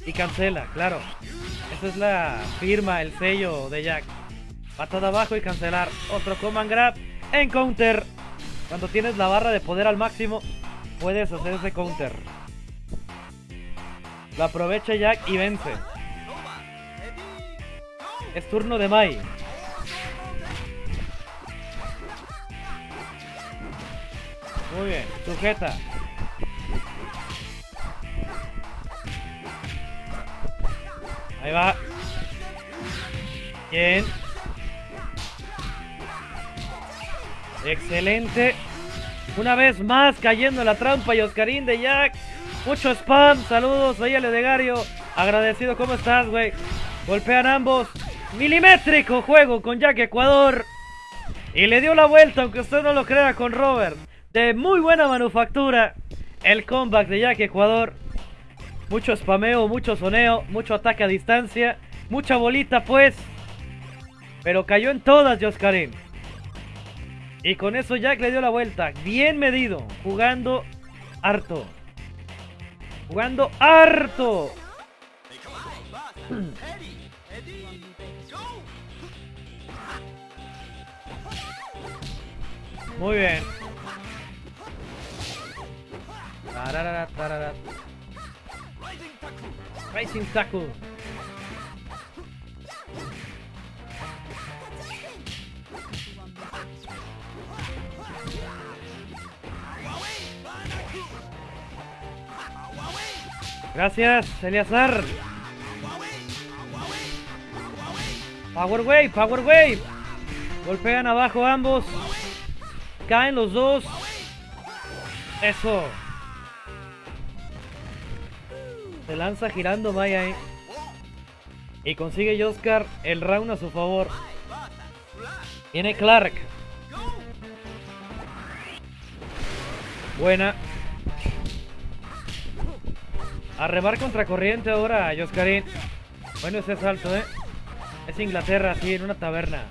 y cancela, claro. Esa es la firma, el sello de Jack. Patada abajo y cancelar. Otro command grab en counter. Cuando tienes la barra de poder al máximo, puedes hacer ese counter. Lo aprovecha Jack y vence. Es turno de Mai. Muy bien, sujeta. Ahí va. Bien. Excelente. Una vez más cayendo en la trampa y Oscarín de Jack. Mucho spam. Saludos. Soy el Legario. Agradecido. ¿Cómo estás, güey? Golpean ambos. Milimétrico juego con Jack Ecuador. Y le dio la vuelta, aunque usted no lo crea, con Robert. De muy buena manufactura. El comeback de Jack Ecuador. Mucho spameo, mucho soneo, mucho ataque a distancia. Mucha bolita, pues. Pero cayó en todas, Joscarín. Y con eso Jack le dio la vuelta. Bien medido. Jugando harto. Jugando harto. Muy bien. Tarara, tarara. Racing Tackle. Gracias, Eliazar. Power Wave, Power Wave. Golpean abajo ambos. Caen los dos. Eso. Se lanza girando Maya ahí. Y consigue Oscar el round a su favor. Viene Clark. Buena. A remar contracorriente ahora, Joscarín. Bueno ese salto, ¿eh? Es Inglaterra, sí, en una taberna.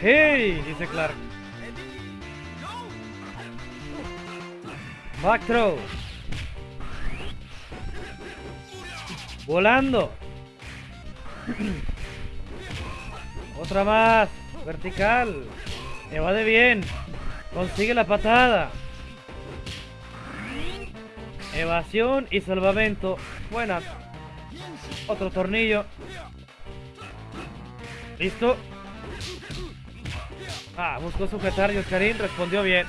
¡Hey! Dice Clark. Back throw. Volando. Otra más. Vertical. Me va de bien. Consigue la patada. Evasión y salvamento. Buena. Otro tornillo. Listo. Ah, buscó sujetar y respondió bien.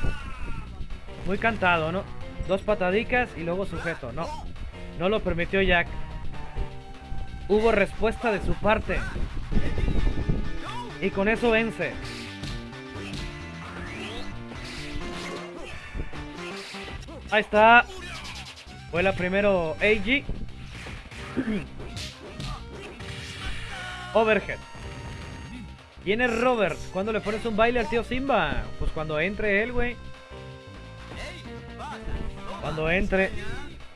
Muy cantado, ¿no? Dos patadicas y luego sujeto. No. No lo permitió Jack. Hubo respuesta de su parte. Y con eso vence. Ahí está. Fue la primero AG. Overhead. Viene Robert. ¿Cuándo le pones un baile al tío Simba? Pues cuando entre él, güey. Cuando entre.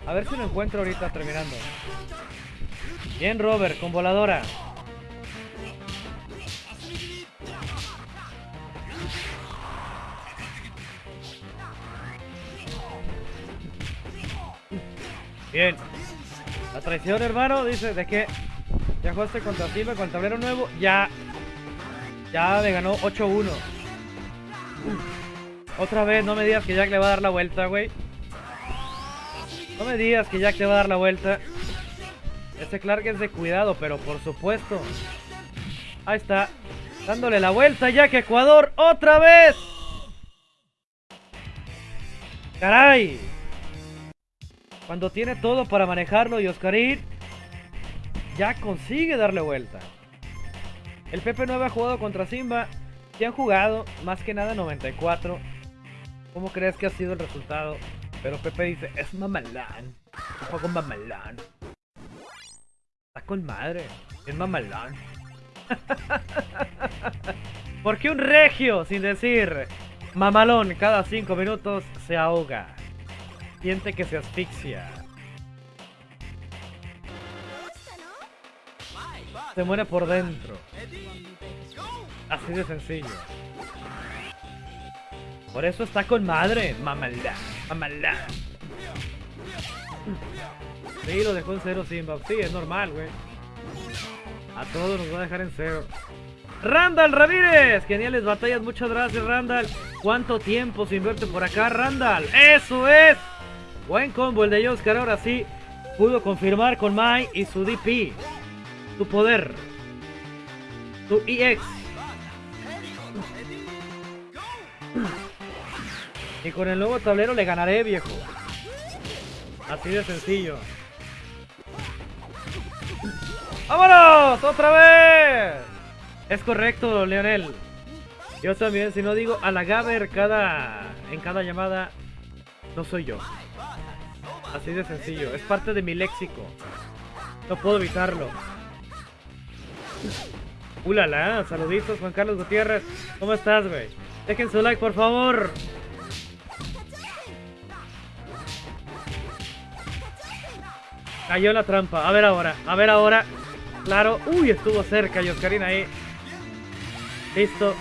A ver si lo encuentro ahorita terminando. Bien, Robert, con voladora. Bien. La traición, hermano, dice de que ya jugaste contra Silva con el tablero nuevo. Ya. Ya me ganó 8-1. Otra vez, no me digas que Jack le va a dar la vuelta, güey. No me digas que Jack le va a dar la vuelta. Este Clark es de cuidado, pero por supuesto. Ahí está. Dándole la vuelta Jack Ecuador otra vez. Caray. Cuando tiene todo para manejarlo y Oscarín ya consigue darle vuelta. El Pepe 9 ha jugado contra Simba. Y han jugado más que nada 94. ¿Cómo crees que ha sido el resultado? Pero Pepe dice, es mamalán. Un juego mamalán. Está con madre. Es mamalán. ¿Por qué un regio sin decir mamalón cada 5 minutos se ahoga? Siente que se asfixia. Se muere por dentro. Así de sencillo. Por eso está con madre. Mamalá. Mamalá. Sí, lo dejó en cero Simba. Sí, es normal, güey. A todos nos va a dejar en cero. Randall Ramírez. Geniales batallas. Muchas gracias, Randall. ¿Cuánto tiempo se invierte por acá, Randall? ¡Eso es! Buen combo el de Oscar, ahora sí pudo confirmar con Mai y su DP. Su poder. Su EX. Y con el nuevo tablero le ganaré, viejo. Así de sencillo. ¡Vámonos! ¡Otra vez! Es correcto, Leonel. Yo también, si no digo a la Gaber cada, en cada llamada, no soy yo. Así de sencillo. Es parte de mi léxico. No puedo evitarlo. ¡Ulala! Saluditos, Juan Carlos Gutiérrez. ¿Cómo estás, güey? Dejen su like, por favor. Cayó la trampa. A ver ahora. A ver ahora. Claro. Uy, estuvo cerca Yoscarín ahí. Listo.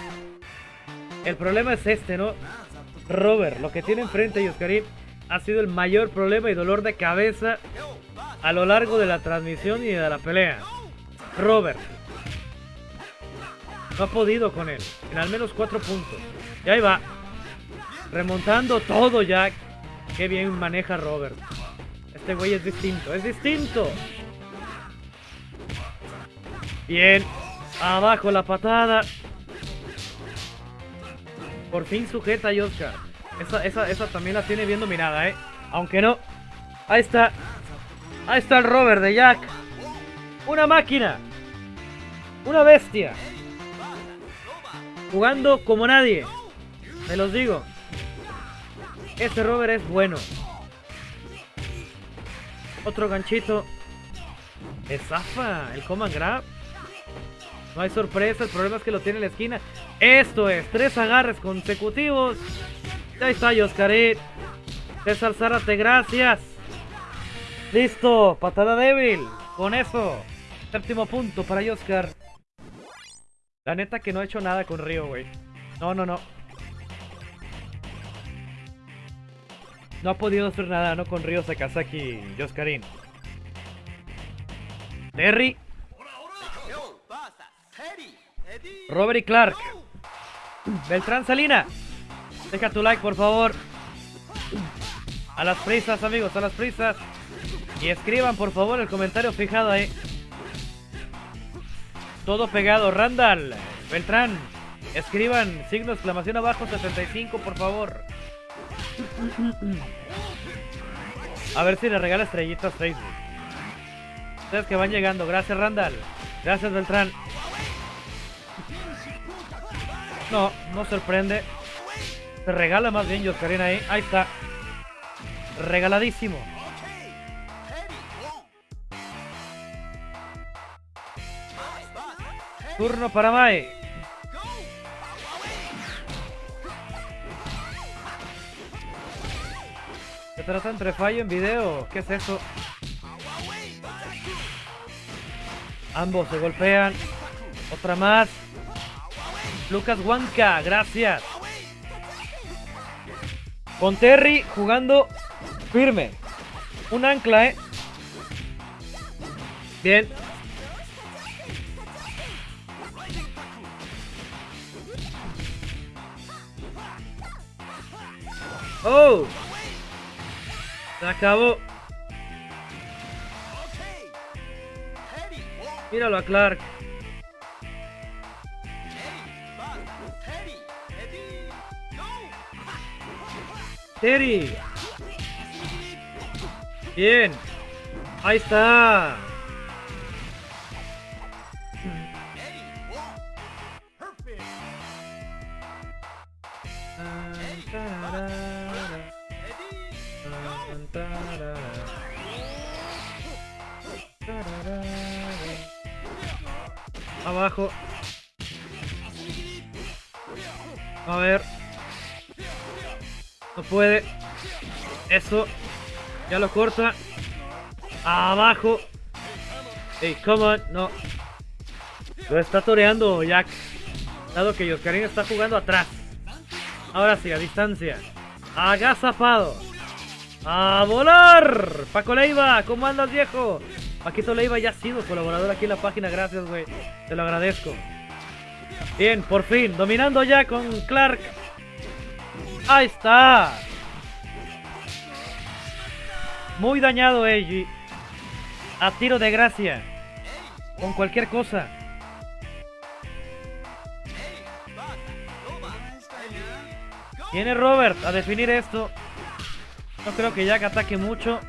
El problema es este, ¿no? Robert, lo que tiene enfrente Yoscarín ha sido el mayor problema y dolor de cabeza a lo largo de la transmisión y de la pelea. Robert. No ha podido con él. En al menos cuatro puntos. Y ahí va. Remontando todo ya. Qué bien maneja Robert. Este güey es distinto. Es distinto. Bien. Abajo la patada. Por fin sujeta a Oscar. Esa, esa, también la tiene bien dominada, ¿eh? Aunque no. Ahí está. Ahí está el rover de Jack. Una máquina. Una bestia. Jugando como nadie. Me los digo. Este rover es bueno. Otro ganchito. Es zafa. El command grab. No hay sorpresa. El problema es que lo tiene en la esquina. Esto es. Tres agarres consecutivos. Ahí está Oscarit. César Zárate, gracias. Listo, patada débil. Con eso, séptimo punto para Oscar. La neta que no ha hecho nada con Río, güey. No, no, no. No ha podido hacer nada, ¿no? Con Río Sakazaki y Oscarín. Terry. Robert y Clark. Beltrán Salina. Deja tu like, por favor. A las prisas, amigos, a las prisas. Y escriban, por favor, el comentario fijado ahí. Todo pegado. Randall, Beltrán, escriban signo exclamación abajo 75, por favor. A ver si le regala estrellitas Facebook. Ustedes que van llegando. Gracias, Randall. Gracias, Beltrán. No, no sorprende. Se regala más bien Yoscarina ahí. Ahí está. Regaladísimo. Turno para Mae. Se trata entre fallo en video. ¿Qué es eso? Ambos se golpean. Otra más. Lucas Huanca, gracias. Con Terry jugando firme. Un ancla, ¿eh? Bien. ¡Oh! Se acabó. Míralo a Clark. Terry. Bien. Ahí está. Abajo. A ver. No puede. Eso. Ya lo corta. Abajo. Hey, come on. No. Lo está toreando Jack. Dado que Yoscarín está jugando atrás. Ahora sí, a distancia. Agazapado. ¡A volar! Paco Leiva, ¿cómo andas, viejo? Paquito Leiva ya ha sido colaborador aquí en la página, gracias, güey. Te lo agradezco. Bien, por fin, dominando ya con Clark. Ahí está. Muy dañado, Eiji. A tiro de gracia. Con cualquier cosa. Viene Robert a definir esto. No creo que Jack ataque mucho.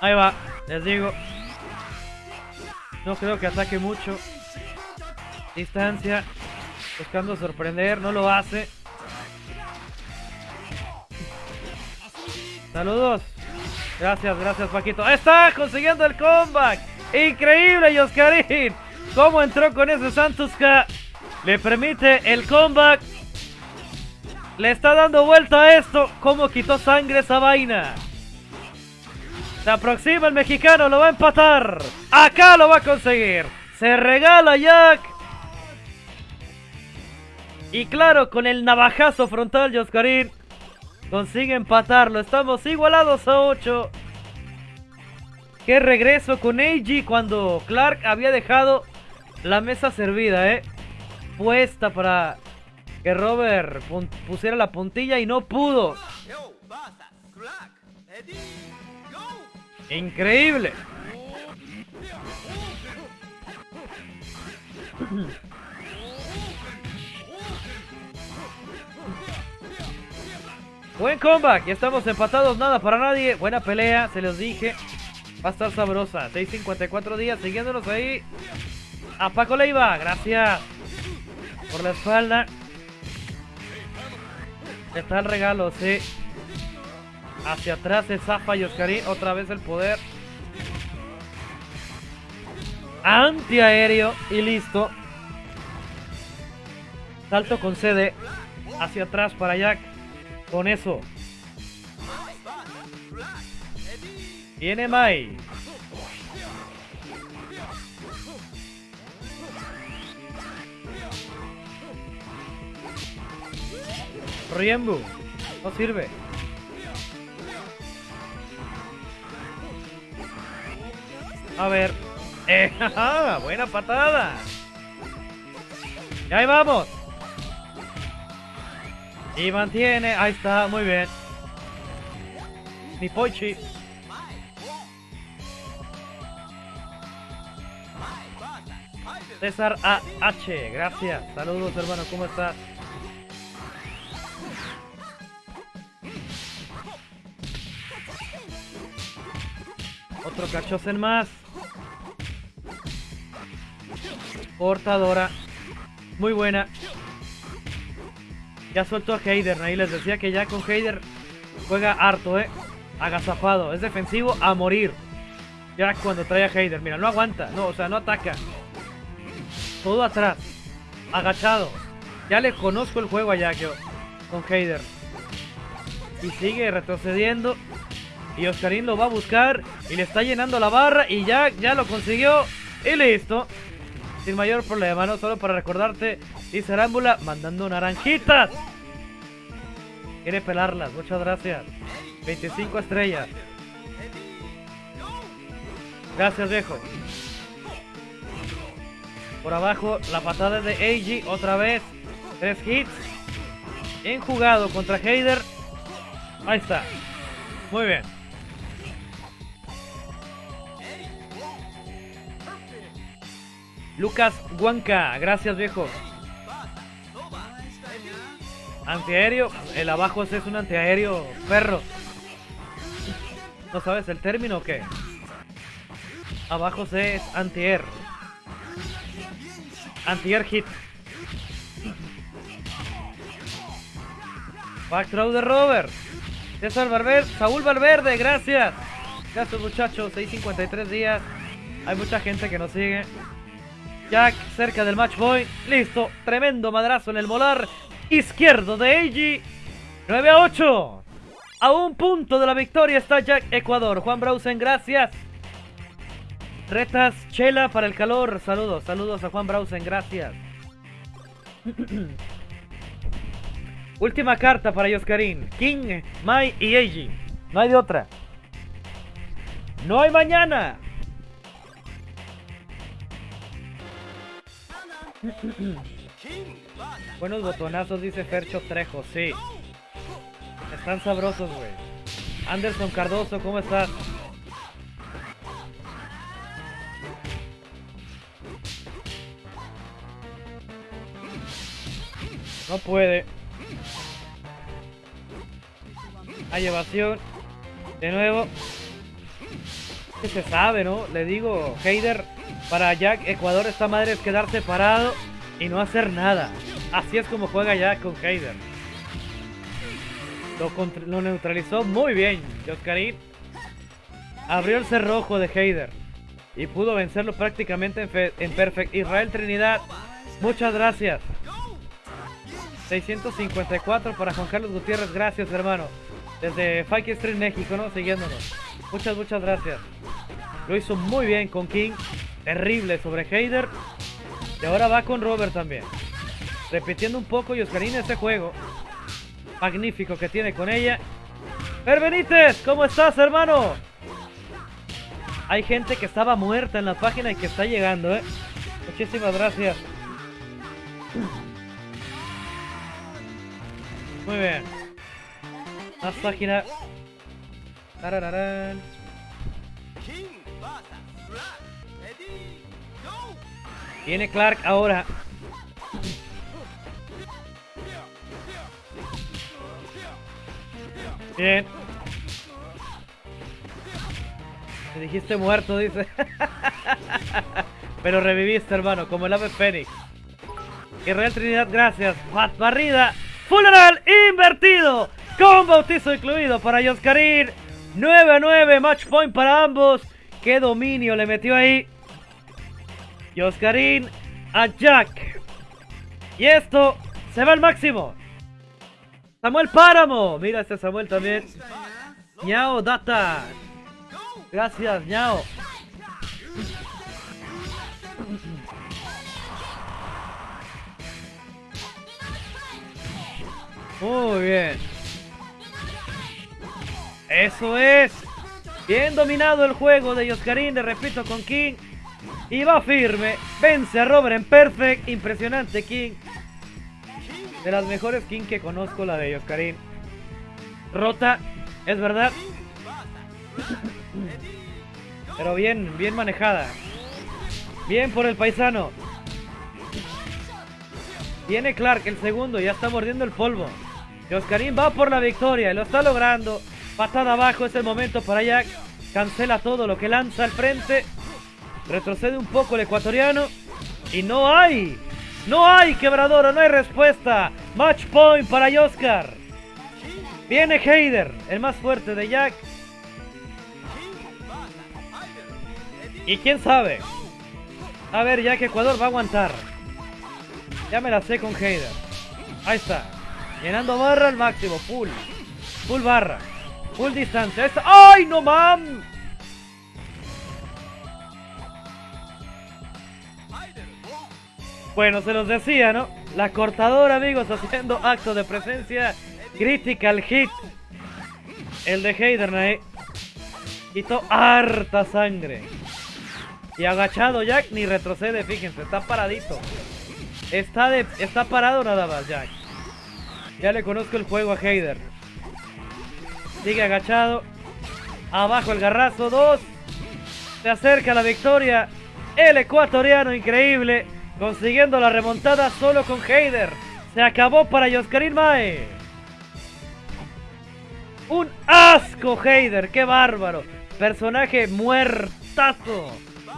Ahí va, les digo. No creo que ataque mucho. Distancia. Buscando sorprender, no lo hace. Saludos. Gracias, gracias Paquito. ¡Está consiguiendo el comeback! ¡Increíble, Yoscarín! ¿Cómo entró con ese Santos que le permite el comeback? Le está dando vuelta a esto. ¿Cómo quitó sangre esa vaina? Se aproxima el mexicano, lo va a empatar. Acá lo va a conseguir. Se regala Jack. Y claro, con el navajazo frontal, Yoscarín consigue empatarlo. Estamos igualados a 8. Qué regreso con Eiji cuando Clark había dejado la mesa servida, ¿eh? Puesta para que Robert pusiera la puntilla y no pudo. Increíble. Buen comeback, ya estamos empatados, nada para nadie. Buena pelea, se los dije. Va a estar sabrosa. 6.54 días siguiéndonos ahí. A Paco Leiva, gracias por la espalda. Está el regalo, sí. Hacia atrás se zafa Yoscarín. Otra vez el poder. Antiaéreo y listo. Salto con CD. Hacia atrás para Jack. Con eso. Viene Mai. Riembu. No sirve. A ver. Eh, buena patada. Y ahí vamos. Y mantiene. Ahí está, muy bien. Mi Pochi. César AH, gracias. Saludos hermano, ¿cómo estás? Otro cachosen más. Portadora. Muy buena. Ya suelto a Heider. Ahí les decía que ya con Heider juega harto, eh. Agazapado. Es defensivo a morir. Ya cuando trae a Heider. Mira, no aguanta. No, o sea, no ataca. Todo atrás. Agachado. Ya le conozco el juego a Yakio. Con Heider. Y sigue retrocediendo. Y Oscarín lo va a buscar. Y le está llenando la barra. Y Jack ya lo consiguió. Y listo. Sin mayor problema, ¿no? Solo para recordarte. Y Cerámbula mandando naranjitas. Quiere pelarlas. Muchas gracias. 25 estrellas. Gracias, viejo. Por abajo, la patada de Eiji. Otra vez. Tres hits. Bien jugado contra Heider. Ahí está. Muy bien. Lucas Huanca, gracias viejo. Antiaéreo, el abajo es un antiaéreo perro. ¿No sabes el término o qué? Abajo C es antiair. Antiair hit. Back throw de Robert. César Valverde, Saúl Valverde, gracias. Gracias muchachos, 6.53 días. Hay mucha gente que nos sigue. Jack cerca del match point. Listo. Tremendo madrazo en el molar izquierdo de Eiji. 9 a 8. A un punto de la victoria está Jack Ecuador. Juan Brausen, gracias. Retas Chela para el calor. Saludos, saludos a Juan Brausen, gracias. Última carta para Yoscarín. King, Mai y Eiji. No hay de otra. No hay mañana. Buenos botonazos, dice Fercho Trejo, sí. Están sabrosos, güey. Anderson Cardoso, ¿cómo estás? No puede. Hay evasión. De nuevo. Que se sabe, ¿no? Le digo, Heider para Jack, Ecuador, esta madre es quedarse parado y no hacer nada. Así es como juega Jack con Heider. Lo, neutralizó muy bien. Joscarín abrió el cerrojo de Heider y pudo vencerlo prácticamente en, en Perfect. Israel Trinidad, muchas gracias. 654 para Juan Carlos Gutiérrez, gracias hermano. Desde Fike Street México, ¿no? Siguiéndonos. Muchas, muchas gracias. Lo hizo muy bien con King terrible sobre Heider. Y ahora va con Robert también. Repitiendo un poco y Oscarina este juego. Magnífico que tiene con ella. Per Benítez, ¿cómo estás, hermano? Hay gente que estaba muerta en la página y que está llegando, ¿eh? Muchísimas gracias. Muy bien. Más página. Tarararán. Tiene Clark ahora. Bien. Te dijiste muerto, dice. Pero reviviste, hermano, como el ave Fénix. Y Real Trinidad, gracias. Pat barrida. Funeral invertido. Con bautizo incluido para Yoscarín. 9 a 9. Match point para ambos. Qué dominio le metió ahí. Y a Jack. Y esto se va al máximo. Samuel Páramo. Mira este Samuel también. Ñao Data. Gracias, Ñao. Muy bien. Eso es. Bien dominado el juego de Yoscarín, de repito, con King. Y va firme. Vence a Robert en perfect. Impresionante King. De las mejores skin que conozco, la de Yoskarin. Rota, es verdad. Pero bien, bien manejada. Bien por el paisano. Viene Clark, el segundo, ya está mordiendo el polvo. Oscarín va por la victoria, lo está logrando. Patada abajo, es el momento para Jack. Cancela todo lo que lanza al frente. Retrocede un poco el ecuatoriano. Y no hay. No hay quebradora, no hay respuesta. Match point para Oscar. Viene Heider, el más fuerte de Jack. Y quién sabe. A ver, Jack Ecuador va a aguantar. Ya me la sé con Heider. Ahí está. Llenando barra al máximo. Full. Full barra. Full distancia. ¡Ay, no mam! Bueno, se los decía, ¿no? La cortadora, amigos, haciendo acto de presencia. Critical hit. El de Heider, Quitó harta sangre. Y agachado Jack ni retrocede, fíjense, está paradito. Está, está parado nada más, Jack. Ya le conozco el juego a Heider. Sigue agachado. Abajo el garrazo, dos. Se acerca la victoria. El ecuatoriano increíble. Consiguiendo la remontada solo con Heider. Se acabó para Yoscarín Mae. Un asco Heider, qué bárbaro. Personaje muertazo.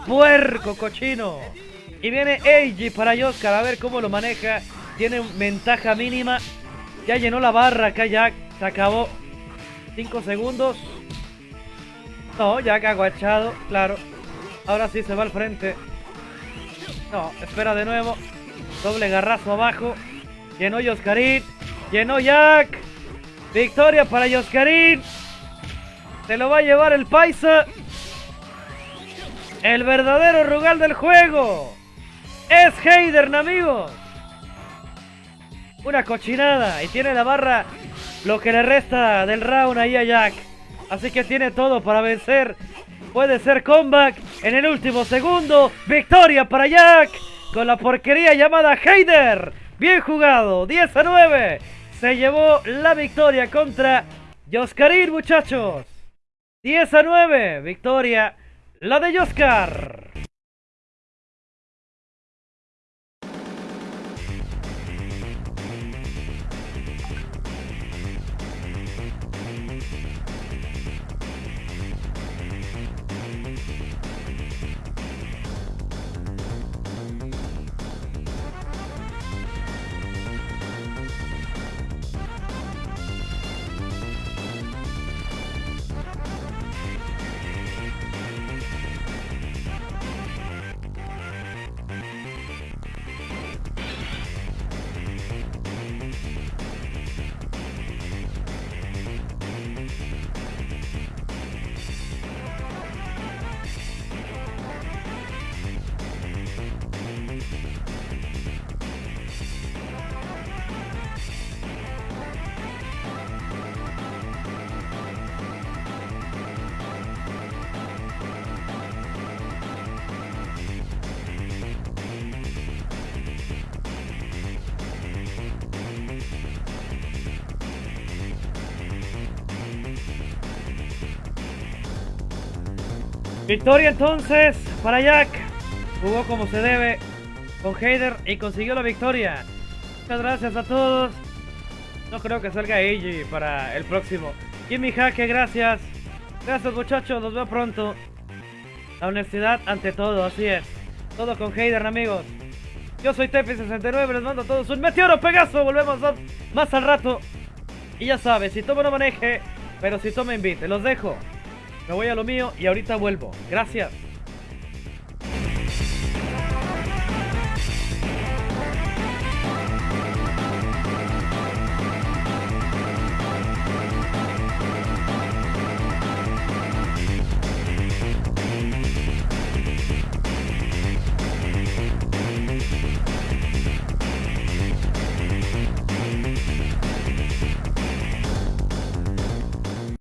Puerco cochino. Y viene Eiji para Yoskar. A ver cómo lo maneja. Tiene ventaja mínima. Ya llenó la barra acá Jack. Se acabó. 5 segundos. No, Jack aguachado. Claro. Ahora sí se va al frente. No, espera de nuevo. Doble garrazo abajo. Llenó Yoskarin. Llenó Jack. Victoria para Yoskarin. Se lo va a llevar el Paisa. El verdadero Rugal del juego. Es Heidern, amigos. Una cochinada. Y tiene la barra lo que le resta del round ahí a Jack. Así que tiene todo para vencer. Puede ser comeback en el último segundo. Victoria para Jack. Con la porquería llamada Heider. Bien jugado. 10 a 9. Se llevó la victoria contra Yoskarin, muchachos. 10 a 9. Victoria. La de Yoskar. Victoria entonces para Jack. Jugó como se debe con Heider y consiguió la victoria. Muchas gracias a todos. No creo que salga Eiji para el próximo. Jimmy Jaque, gracias. Gracias muchachos, los veo pronto. La honestidad ante todo, así es. Todo con Heider, amigos. Yo soy Tepi69, les mando a todos un meteoro Pegaso. Volvemos más al rato. Y ya sabes, si toma no maneje, pero si toma invite. Los dejo. Me voy a lo mío y ahorita vuelvo. Gracias.